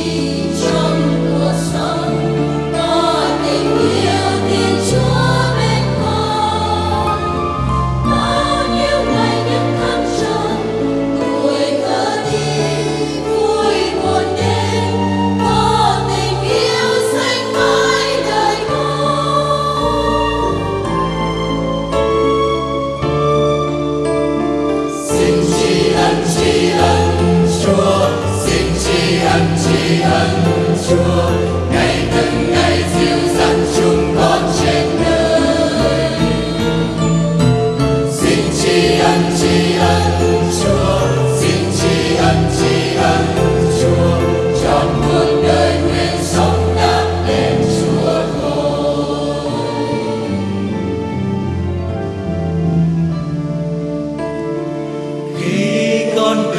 You.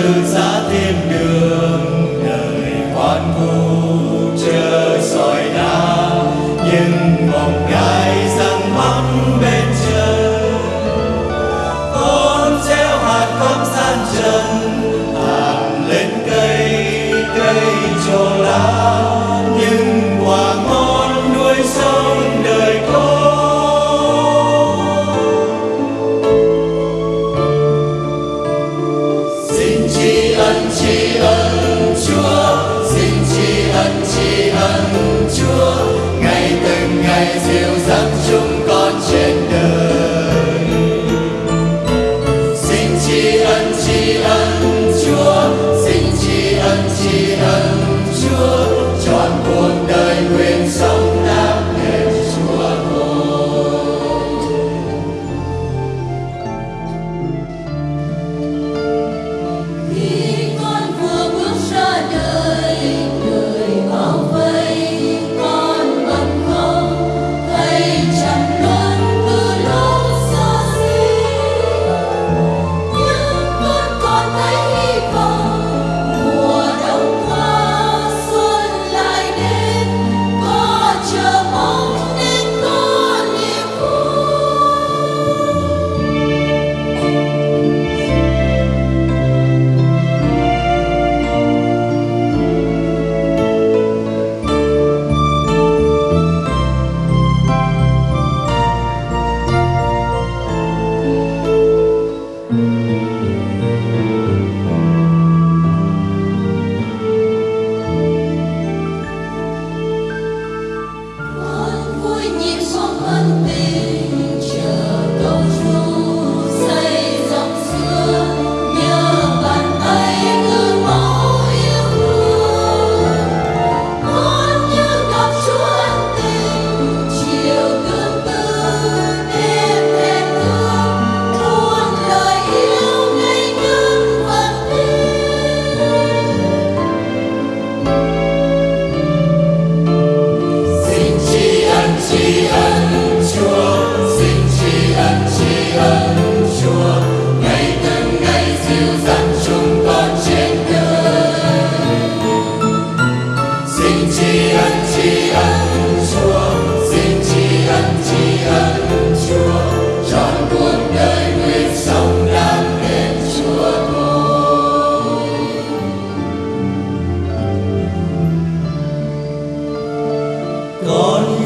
từ giã thêm đường ân tri ân Chúa ngày từng ngày diệu dâng chúng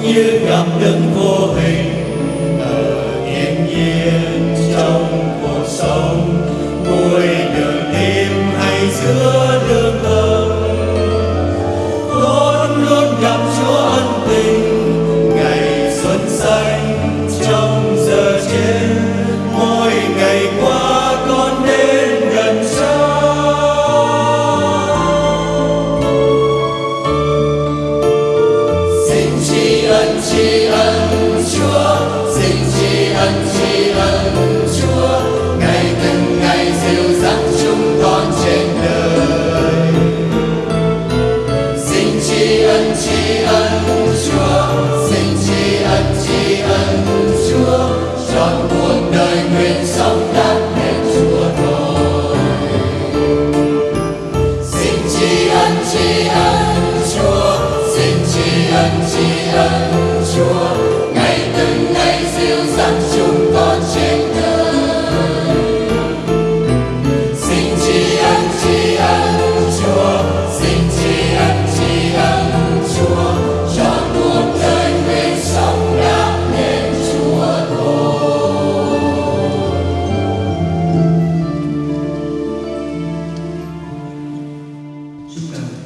như gặp đứng vô hình. dan. Amen.